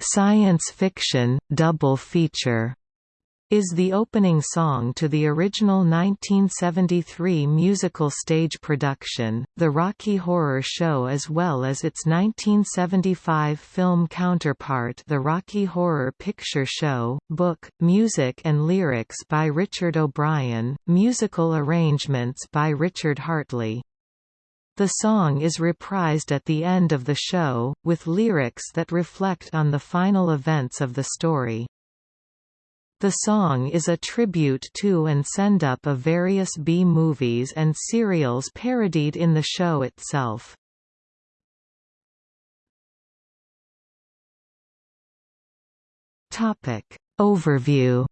science fiction double feature is the opening song to the original 1973 musical stage production, The Rocky Horror Show as well as its 1975 film counterpart The Rocky Horror Picture Show, book, music and lyrics by Richard O'Brien, musical arrangements by Richard Hartley. The song is reprised at the end of the show, with lyrics that reflect on the final events of the story. The song is a tribute to and send-up of various B-movies and serials parodied in the show itself. Overview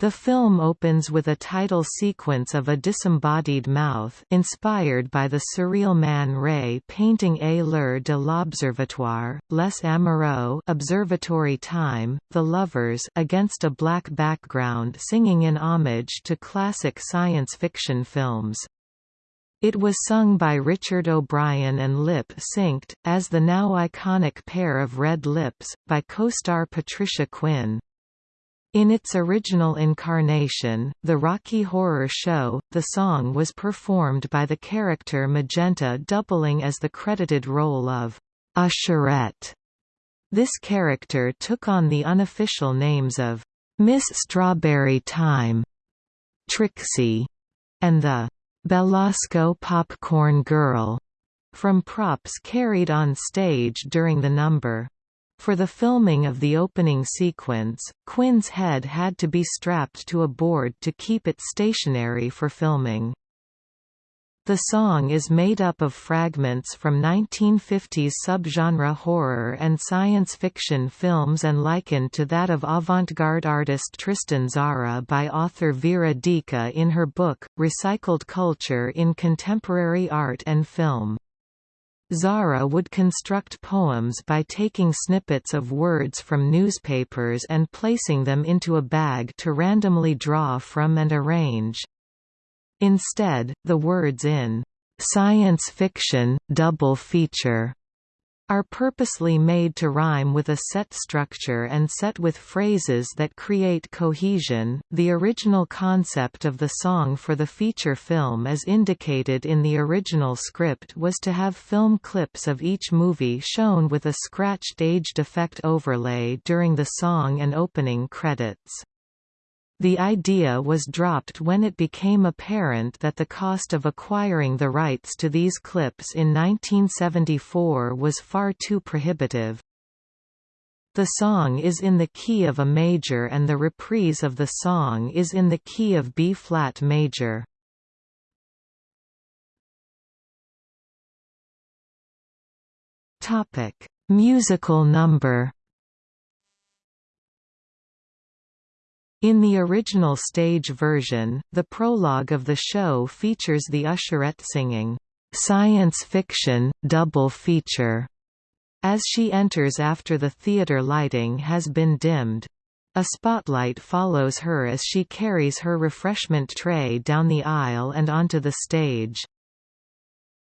The film opens with a title sequence of a disembodied mouth inspired by the surreal Man Ray painting A l'heure de l'observatoire, Les Amoureux observatory time, The Lovers against a black background singing in homage to classic science fiction films. It was sung by Richard O'Brien and lip-synced, as the now iconic pair of red lips, by co-star Patricia Quinn. In its original incarnation, The Rocky Horror Show, the song was performed by the character Magenta doubling as the credited role of Usherette. This character took on the unofficial names of Miss Strawberry Time, Trixie, and the Belasco Popcorn Girl from props carried on stage during the number. For the filming of the opening sequence, Quinn's head had to be strapped to a board to keep it stationary for filming. The song is made up of fragments from 1950s subgenre horror and science fiction films and likened to that of avant-garde artist Tristan Tzara by author Vera Dika in her book, Recycled Culture in Contemporary Art and Film. Tzara would construct poems by taking snippets of words from newspapers and placing them into a bag to randomly draw from and arrange. Instead, the words in science fiction double feature are purposely made to rhyme with a set structure and set with phrases that create cohesion. The original concept of the song for the feature film as indicated in the original script was to have film clips of each movie shown with a scratched aged effect overlay during the song and opening credits. The idea was dropped when it became apparent that the cost of acquiring the rights to these clips in 1974 was far too prohibitive. The song is in the key of a major and the reprise of the song is in the key of B-flat major. Musical number In the original stage version, the prologue of the show features the usherette singing, "'Science Fiction, Double Feature' as she enters after the theater lighting has been dimmed. A spotlight follows her as she carries her refreshment tray down the aisle and onto the stage.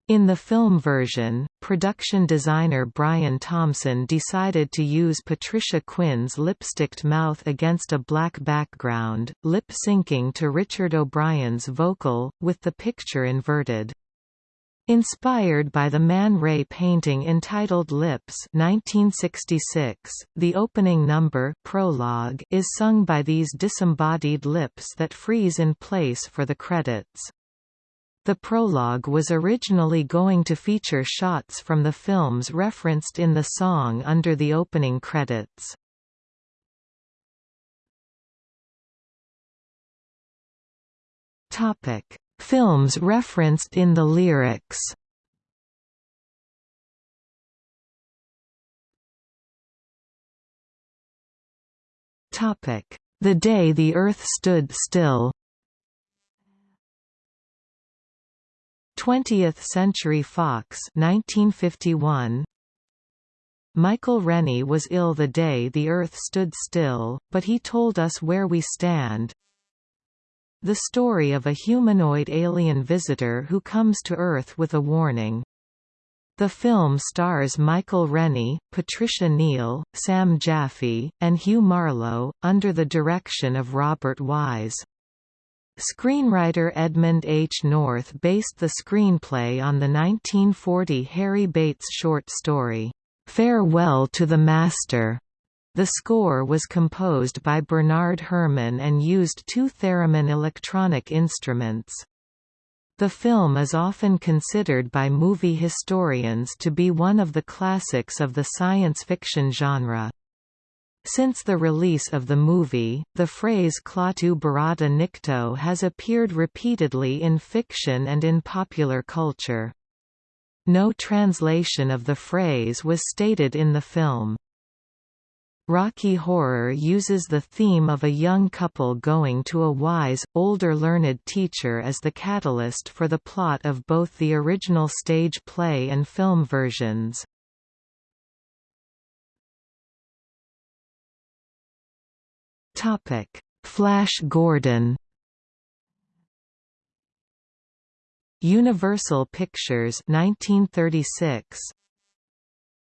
In the film version, production designer Brian Thompson decided to use Patricia Quinn's lipsticked mouth against a black background, lip-syncing to Richard O'Brien's vocal, with the picture inverted. Inspired by the Man Ray painting entitled Lips 1966, the opening number prologue is sung by these disembodied lips that freeze in place for the credits. The prologue was originally going to feature shots from the films referenced in the song under the opening credits. Topic: Films referenced in the lyrics. Topic: The Day the Earth Stood Still. 20th Century Fox 1951 Michael Rennie was ill the day the Earth stood still, but he told us where we stand. The story of a humanoid alien visitor who comes to Earth with a warning. The film stars Michael Rennie, Patricia Neal, Sam Jaffe, and Hugh Marlowe, under the direction of Robert Wise. Screenwriter Edmund H. North based the screenplay on the 1940 Harry Bates short story, "'Farewell to the Master". The score was composed by Bernard Herrmann and used two theremin electronic instruments. The film is often considered by movie historians to be one of the classics of the science fiction genre. Since the release of the movie, the phrase Klaatu Barada Nikto has appeared repeatedly in fiction and in popular culture. No translation of the phrase was stated in the film. Rocky Horror uses the theme of a young couple going to a wise, older learned teacher as the catalyst for the plot of both the original stage play and film versions. Topic: Flash Gordon. Universal Pictures 1936.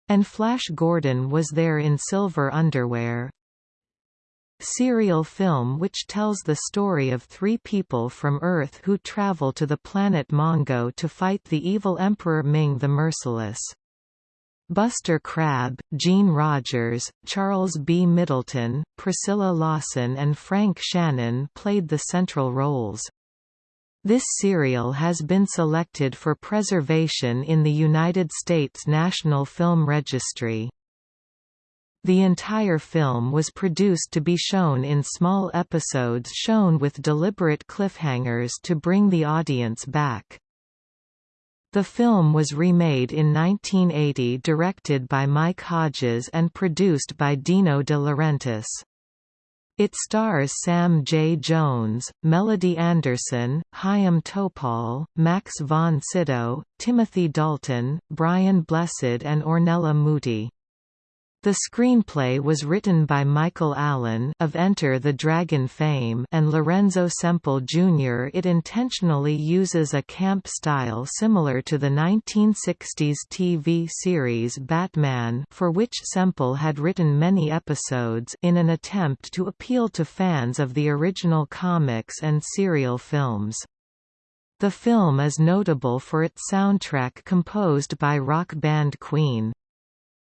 And Flash Gordon was there in silver underwear. Serial film which tells the story of three people from Earth who travel to the planet Mongo to fight the evil Emperor Ming the Merciless. Buster Crabbe, Jean Rogers, Charles B. Middleton, Priscilla Lawson and Frank Shannon played the central roles. This serial has been selected for preservation in the United States National Film Registry. The entire film was produced to be shown in small episodes shown with deliberate cliffhangers to bring the audience back. The film was remade in 1980 directed by Mike Hodges and produced by Dino De Laurentiis. It stars Sam J. Jones, Melody Anderson, Chaim Topol, Max von Sydow, Timothy Dalton, Brian Blessed and Ornella Muti. The screenplay was written by Michael Allin of Enter the Dragon fame and Lorenzo Semple Jr. It intentionally uses a camp style similar to the 1960s TV series Batman for which Semple had written many episodes in an attempt to appeal to fans of the original comics and serial films. The film is notable for its soundtrack composed by rock band Queen.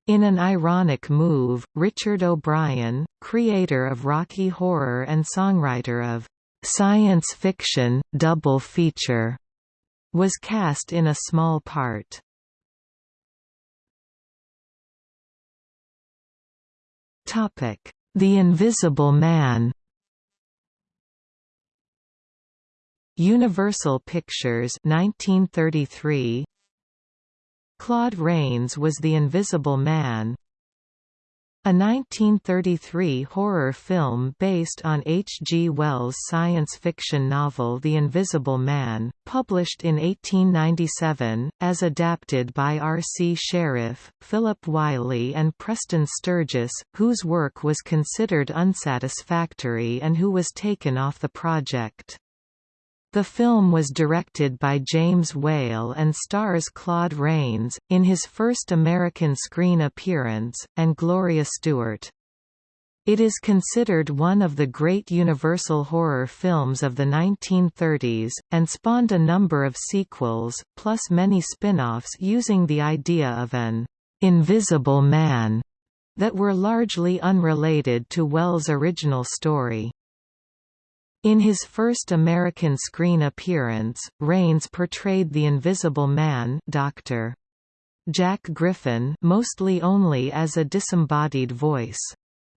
In an ironic move, Richard O'Brien, creator of Rocky Horror and songwriter of "'Science Fiction, Double Feature' was cast in a small part. The Invisible Man Universal Pictures 1933 Claude Rains was the Invisible Man, a 1933 horror film based on H. G. Wells' science fiction novel The Invisible Man, published in 1897, as adapted by R. C. Sherriff, Philip Wylie and Preston Sturges, whose work was considered unsatisfactory and who was taken off the project. The film was directed by James Whale and stars Claude Rains, in his first American screen appearance, and Gloria Stuart. It is considered one of the great Universal horror films of the 1930s, and spawned a number of sequels, plus many spin-offs using the idea of an «invisible man» that were largely unrelated to Wells' original story. In his first American screen appearance, Rains portrayed the Invisible Man Dr. Jack Griffin mostly only as a disembodied voice.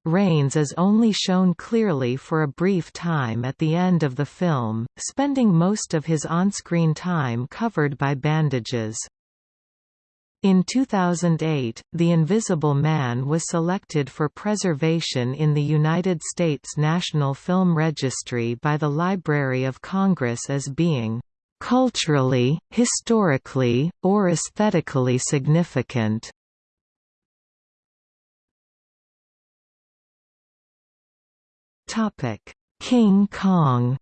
Rains is only shown clearly for a brief time at the end of the film, spending most of his on-screen time covered by bandages. In 2008, The Invisible Man was selected for preservation in the United States National Film Registry by the Library of Congress as being culturally, historically, or aesthetically significant. King Kong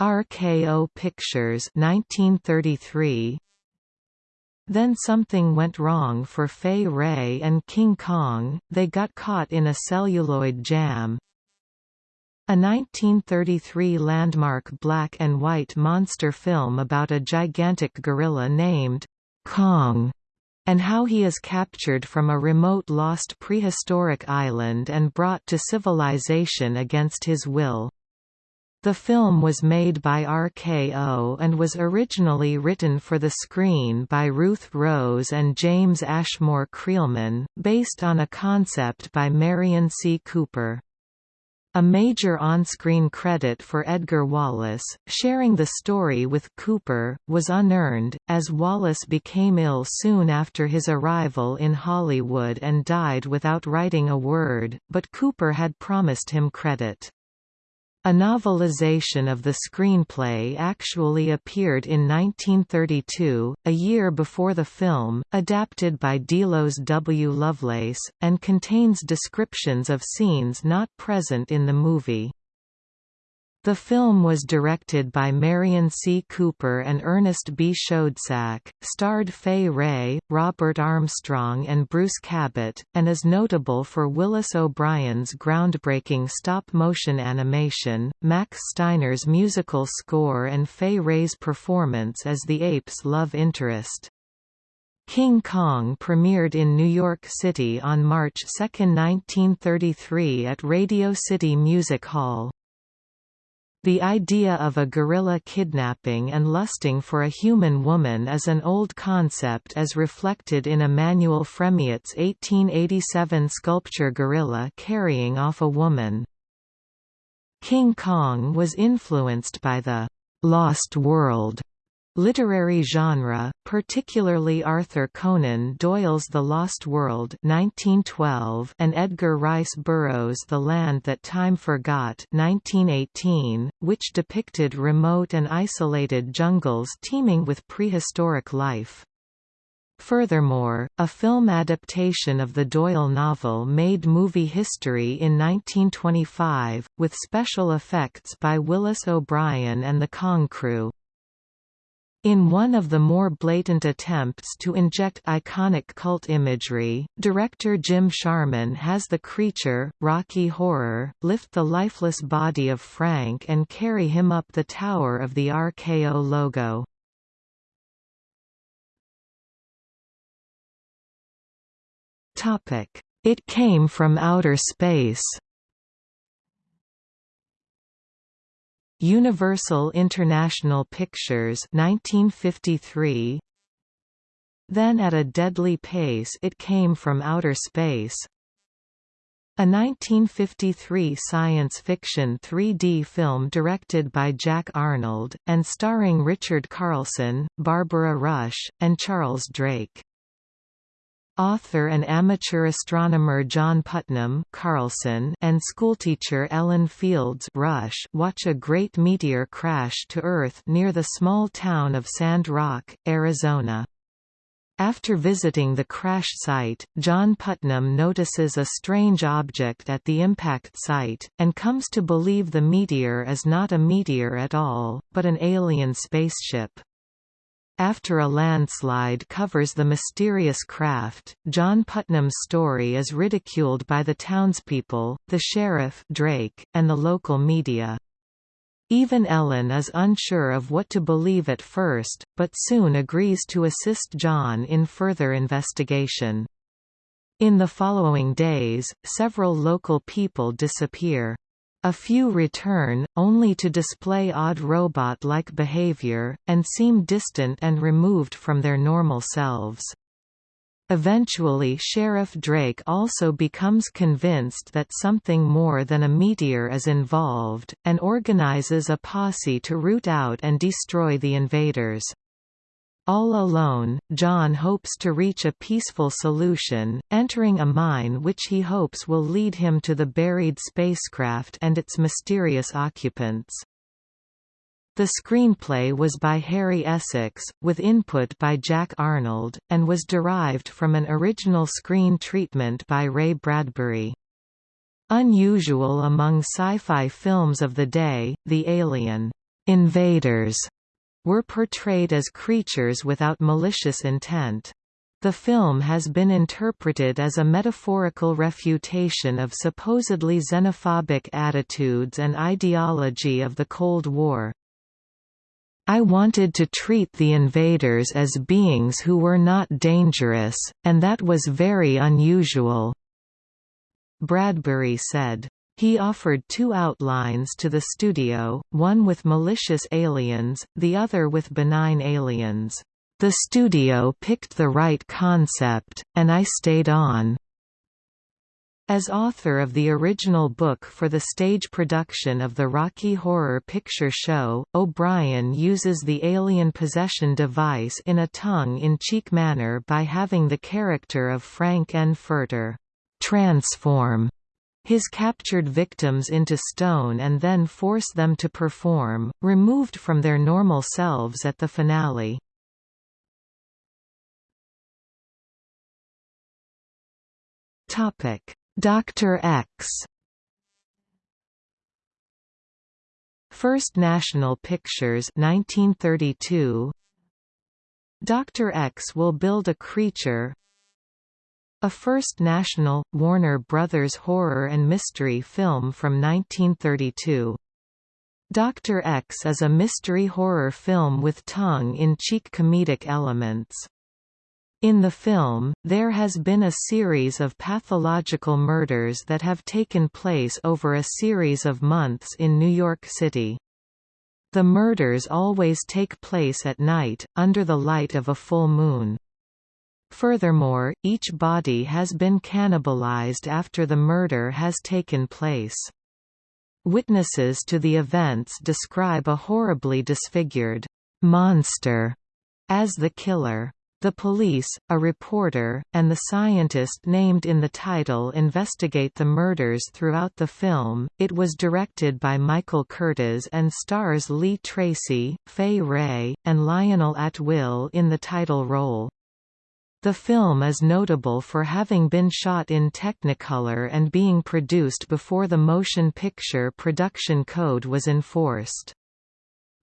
RKO Pictures 1933 Then something went wrong for Fay Wray and King Kong, they got caught in a celluloid jam. A 1933 landmark black and white monster film about a gigantic gorilla named Kong and how he is captured from a remote lost prehistoric island and brought to civilization against his will. The film was made by RKO and was originally written for the screen by Ruth Rose and James Ashmore Creelman, based on a concept by Merian C. Cooper. A major on-screen credit for Edgar Wallace, sharing the story with Cooper, was unearned, as Wallace became ill soon after his arrival in Hollywood and died without writing a word, but Cooper had promised him credit. A novelization of the screenplay actually appeared in 1932, a year before the film, adapted by Delos W. Lovelace, and contains descriptions of scenes not present in the movie. The film was directed by Merian C. Cooper and Ernest B. Schoedsack, starred Fay Wray, Robert Armstrong and Bruce Cabot, and is notable for Willis O'Brien's groundbreaking stop-motion animation, Max Steiner's musical score and Fay Wray's performance as the ape's love interest. King Kong premiered in New York City on March 2, 1933 at Radio City Music Hall. The idea of a gorilla kidnapping and lusting for a human woman is an old concept as reflected in Emmanuel Fremiet's 1887 sculpture Gorilla carrying off a woman. King Kong was influenced by the «Lost World» Literary genre, particularly Arthur Conan Doyle's The Lost World 1912 and Edgar Rice Burroughs' The Land That Time Forgot 1918, which depicted remote and isolated jungles teeming with prehistoric life. Furthermore, a film adaptation of the Doyle novel made movie history in 1925, with special effects by Willis O'Brien and the Kong crew. In one of the more blatant attempts to inject iconic cult imagery, director Jim Sharman has the creature, Rocky Horror, lift the lifeless body of Frank and carry him up the tower of the RKO logo. It came from outer space Universal International Pictures 1953 Then at a deadly pace it came from outer space a 1953 science fiction 3D film directed by Jack Arnold, and starring Richard Carlson, Barbara Rush, and Charles Drake. Author and amateur astronomer John Putnam Carlson and schoolteacher Ellen Fields Rush watch a great meteor crash to Earth near the small town of Sand Rock, Arizona. After visiting the crash site, John Putnam notices a strange object at the impact site, and comes to believe the meteor is not a meteor at all, but an alien spaceship. After a landslide covers the mysterious craft, John Putnam's story is ridiculed by the townspeople, the sheriff Drake, and the local media. Even Ellen is unsure of what to believe at first, but soon agrees to assist John in further investigation. In the following days, several local people disappear. A few return, only to display odd robot-like behavior, and seem distant and removed from their normal selves. Eventually Sheriff Drake also becomes convinced that something more than a meteor is involved, and organizes a posse to root out and destroy the invaders. All alone, John hopes to reach a peaceful solution, entering a mine which he hopes will lead him to the buried spacecraft and its mysterious occupants. The screenplay was by Harry Essex, with input by Jack Arnold, and was derived from an original screen treatment by Ray Bradbury. Unusual among sci-fi films of the day, The Alien invaders were portrayed as creatures without malicious intent. The film has been interpreted as a metaphorical refutation of supposedly xenophobic attitudes and ideology of the Cold War. I wanted to treat the invaders as beings who were not dangerous, and that was very unusual." Bradbury said. He offered two outlines to the studio, one with malicious aliens, the other with benign aliens. The studio picked the right concept, and I stayed on. As author of the original book for the stage production of the Rocky Horror Picture Show, O'Brien uses the alien possession device in a tongue-in-cheek manner by having the character of Frank N. Furter transform his captured victims into stone and then force them to perform, removed from their normal selves at the finale. Dr. X. First National Pictures 1932 Dr. X will build a creature a First National, Warner Brothers horror and mystery film from 1932. Dr. X is a mystery horror film with tongue-in-cheek comedic elements. In the film, there has been a series of pathological murders that have taken place over a series of months in New York City. The murders always take place at night, under the light of a full moon. Furthermore, each body has been cannibalized after the murder has taken place. Witnesses to the events describe a horribly disfigured monster as the killer. The police, a reporter, and the scientist named in the title investigate the murders throughout the film. It was directed by Michael Curtiz and stars Lee Tracy, Fay Wray, and Lionel Atwill in the title role. The film is notable for having been shot in Technicolor and being produced before the motion picture production code was enforced.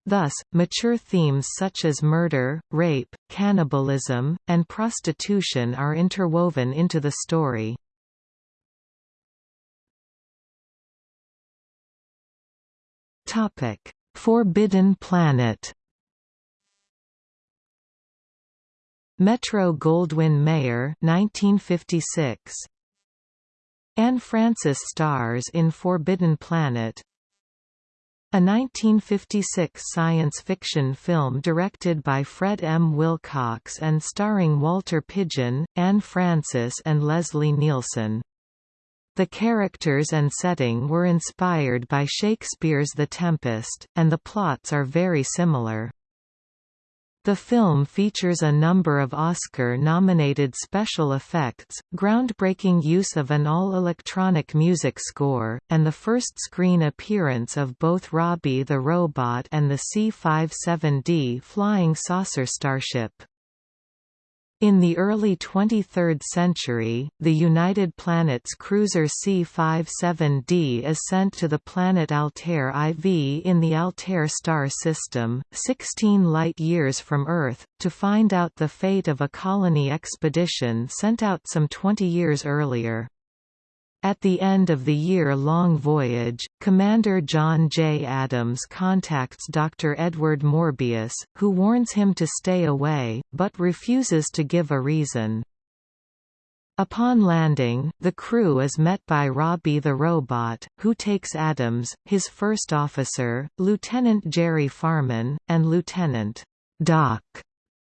Thus, mature themes such as murder, rape, cannibalism, and prostitution are interwoven into the story. Forbidden Planet Metro-Goldwyn-Mayer 1956. Anne Francis stars in Forbidden Planet a 1956 science fiction film directed by Fred M. Wilcox and starring Walter Pidgeon, Anne Francis and Leslie Nielsen. The characters and setting were inspired by Shakespeare's The Tempest, and the plots are very similar. The film features a number of Oscar-nominated special effects, groundbreaking use of an all-electronic music score, and the first screen appearance of both Robbie the Robot and the C-57D flying saucer starship. In the early 23rd century, the United Planets cruiser C-57D is sent to the planet Altair IV in the Altair star system, 16 light-years from Earth, to find out the fate of a colony expedition sent out some 20 years earlier. At the end of the year-long voyage, Commander John J. Adams contacts Dr. Edward Morbius, who warns him to stay away, but refuses to give a reason. Upon landing, the crew is met by Robbie the robot, who takes Adams, his first officer, Lieutenant Jerry Farman, and Lieutenant Doc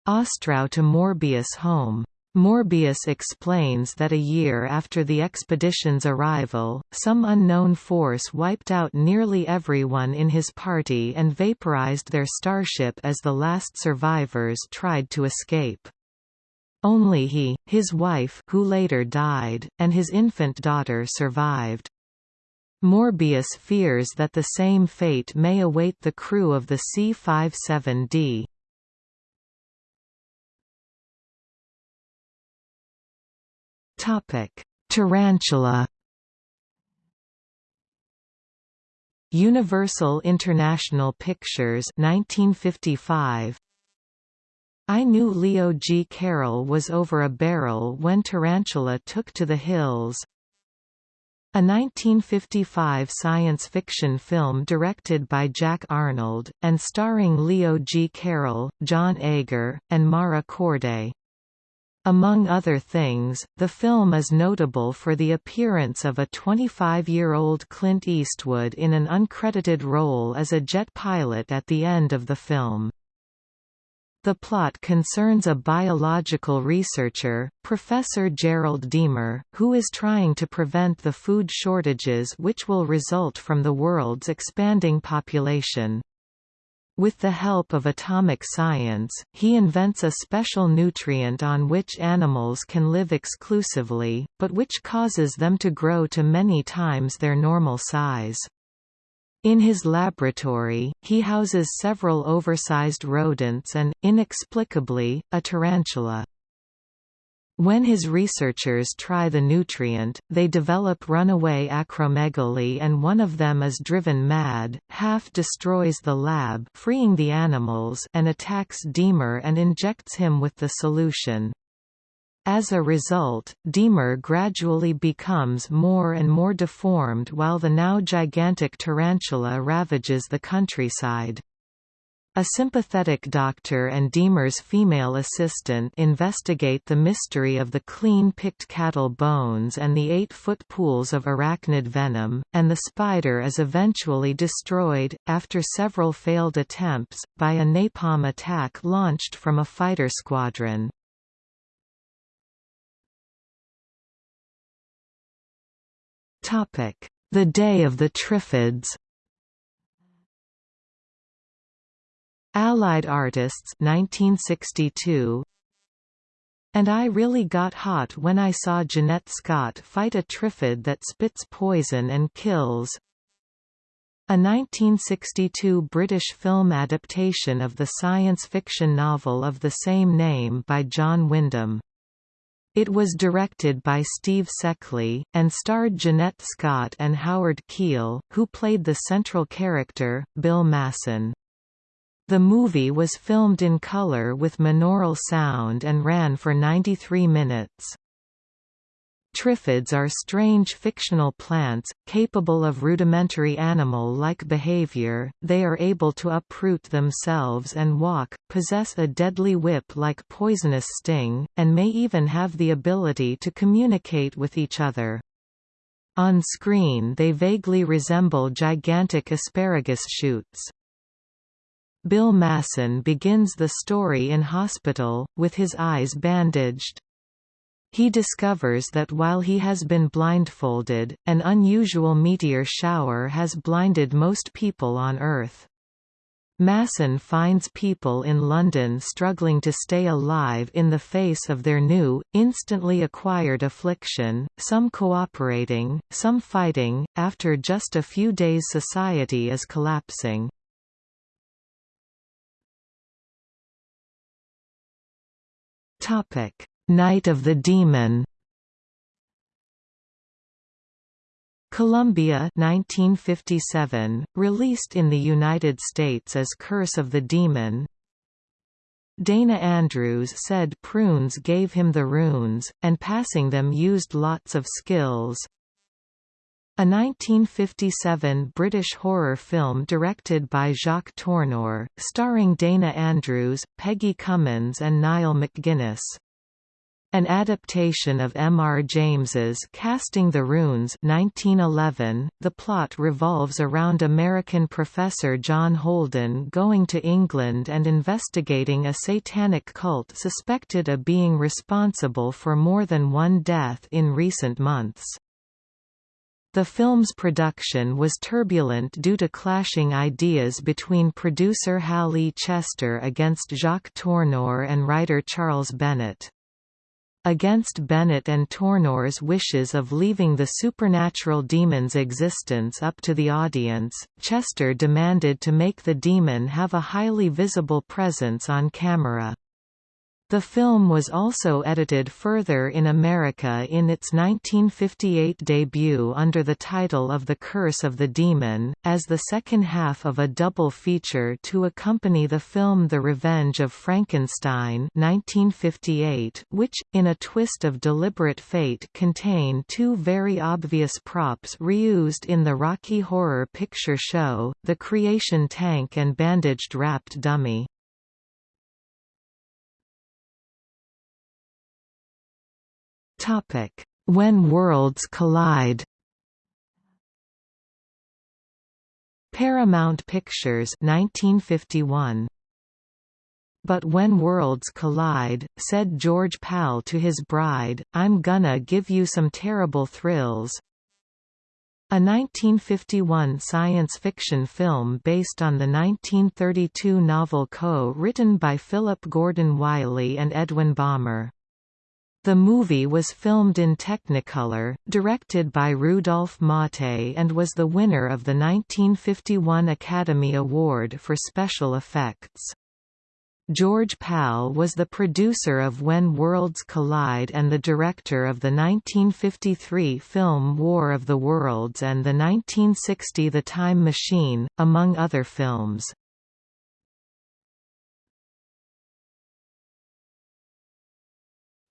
Ostrow to Morbius' home. Morbius explains that a year after the expedition's arrival, some unknown force wiped out nearly everyone in his party and vaporized their starship as the last survivors tried to escape. Only he, his wife who later died, and his infant daughter survived. Morbius fears that the same fate may await the crew of the C-57D. Topic: Tarantula. Universal International Pictures 1955 I knew Leo G. Carroll was over a barrel when Tarantula took to the hills. A 1955 science fiction film directed by Jack Arnold, and starring Leo G. Carroll, John Agar, and Mara Corday. Among other things, the film is notable for the appearance of a 25-year-old Clint Eastwood in an uncredited role as a jet pilot at the end of the film. The plot concerns a biological researcher, Professor Gerald Deemer, who is trying to prevent the food shortages which will result from the world's expanding population. With the help of atomic science, he invents a special nutrient on which animals can live exclusively, but which causes them to grow to many times their normal size. In his laboratory, he houses several oversized rodents and, inexplicably, a tarantula. When his researchers try the nutrient, they develop runaway acromegaly and one of them is driven mad, half destroys the lab freeing the animals and attacks Deemer and injects him with the solution. As a result, Deemer gradually becomes more and more deformed while the now gigantic tarantula ravages the countryside. A sympathetic doctor and Deemer's female assistant investigate the mystery of the clean-picked cattle bones and the eight-foot pools of arachnid venom, and the spider is eventually destroyed, after several failed attempts, by a napalm attack launched from a fighter squadron. The Day of the Triffids Allied Artists 1962 and I really got hot when I saw Jeanette Scott fight a triffid that spits poison and kills. A 1962 British film adaptation of the science fiction novel of the same name by John Wyndham. It was directed by Steve Sekely, and starred Jeanette Scott and Howard Keel, who played the central character, Bill Masen. The movie was filmed in color with monaural sound and ran for 93 minutes. Triffids are strange fictional plants, capable of rudimentary animal-like behavior, they are able to uproot themselves and walk, possess a deadly whip-like poisonous sting, and may even have the ability to communicate with each other. On screen they vaguely resemble gigantic asparagus shoots. Bill Masen begins the story in hospital, with his eyes bandaged. He discovers that while he has been blindfolded, an unusual meteor shower has blinded most people on Earth. Masen finds people in London struggling to stay alive in the face of their new, instantly acquired affliction, some cooperating, some fighting, after just a few days society is collapsing. Topic. Night of the Demon. Columbia 1957, released in the United States as Curse of the Demon. Dana Andrews said prunes gave him the runes, and passing them used lots of skills. A 1957 British horror film directed by Jacques Tourneur, starring Dana Andrews, Peggy Cummins and Niall MacGinnis. An adaptation of M. R. James's Casting the Runes 1911, the plot revolves around American professor John Holden going to England and investigating a satanic cult suspected of being responsible for more than one death in recent months. The film's production was turbulent due to clashing ideas between producer Hal E. Chester against Jacques Tourneur and writer Charles Bennett. Against Bennett and Tourneur's wishes of leaving the supernatural demon's existence up to the audience, Chester demanded to make the demon have a highly visible presence on camera. The film was also edited further in America in its 1958 debut under the title of The Curse of the Demon, as the second half of a double feature to accompany the film The Revenge of Frankenstein 1958, which, in a twist of deliberate fate contain two very obvious props reused in the Rocky Horror Picture Show, the creation tank and bandaged wrapped dummy. Topic: When Worlds Collide. Paramount Pictures 1951. But when worlds collide, said George Pal to his bride, I'm gonna give you some terrible thrills. A 1951 science fiction film based on the 1932 novel co-written by Philip Gordon Wylie and Edwin Balmer. The movie was filmed in Technicolor, directed by Rudolph Maté and was the winner of the 1951 Academy Award for Special Effects. George Pal was the producer of When Worlds Collide and the director of the 1953 film War of the Worlds and the 1960 The Time Machine, among other films.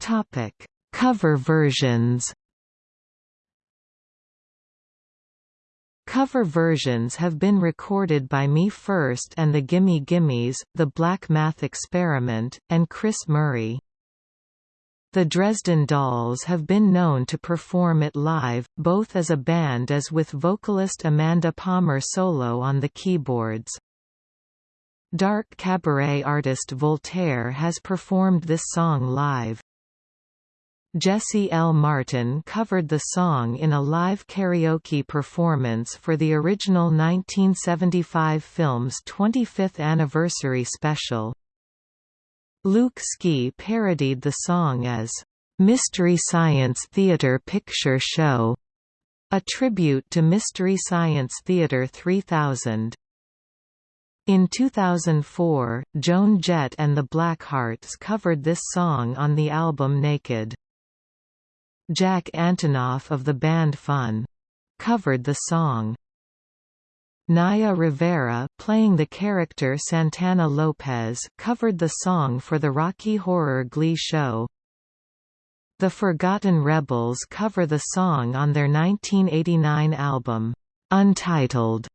Topic: Cover versions. Cover versions have been recorded by Me First and the Gimme Gimmes, The Black Math Experiment, and Chris Murray. The Dresden Dolls have been known to perform it live, both as a band as with vocalist Amanda Palmer solo on the keyboards. Dark cabaret artist Voltaire has performed this song live. Jesse L. Martin covered the song in a live karaoke performance for the original 1975 film's 25th anniversary special. Luke Ski parodied the song as, "'Mystery Science Theater Picture Show' a tribute to Mystery Science Theater 3000. In 2004, Joan Jett and the Blackhearts covered this song on the album Naked. Jack Antonoff of the band Fun covered the song. Naya Rivera playing the character Santana Lopez covered the song for the Rocky Horror Glee show. The Forgotten Rebels cover the song on their 1989 album, Untitled.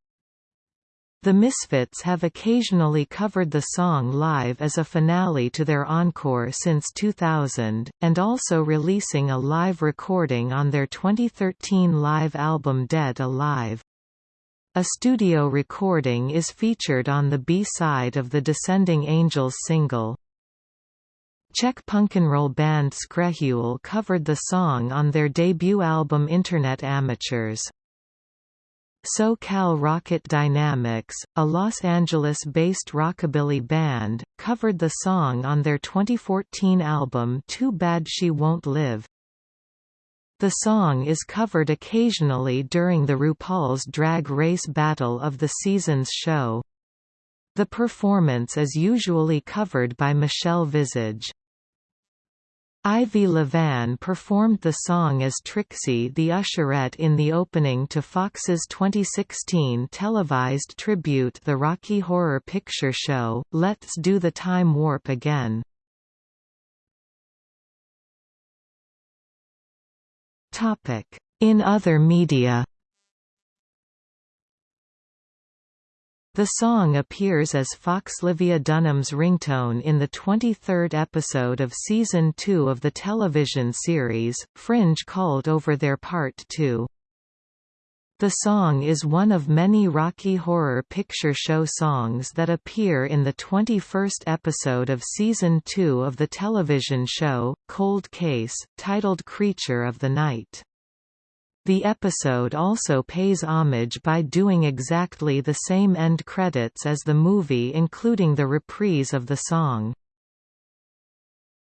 The Misfits have occasionally covered the song live as a finale to their encore since 2000, and also releasing a live recording on their 2013 live album Dead Alive. A studio recording is featured on the B-side of the Descending Angels single. Czech punk'n'roll band Skrehuel covered the song on their debut album Internet Amateurs. SoCal Rocket Dynamics, a Los Angeles-based rockabilly band, covered the song on their 2014 album Too Bad She Won't Live. The song is covered occasionally during the RuPaul's Drag Race Battle of the Seasons show. The performance is usually covered by Michelle Visage. Ivy Levan performed the song as Trixie the Usherette in the opening to Fox's 2016 televised tribute The Rocky Horror Picture Show, Let's Do the Time Warp Again. In other media The song appears as Fauxlivia Dunham's ringtone in the 23rd episode of Season 2 of the television series, Fringe called Over There Part 2. The song is one of many Rocky Horror Picture Show songs that appear in the 21st episode of Season 2 of the television show, Cold Case, titled Creature of the Night. The episode also pays homage by doing exactly the same end credits as the movie including the reprise of the song.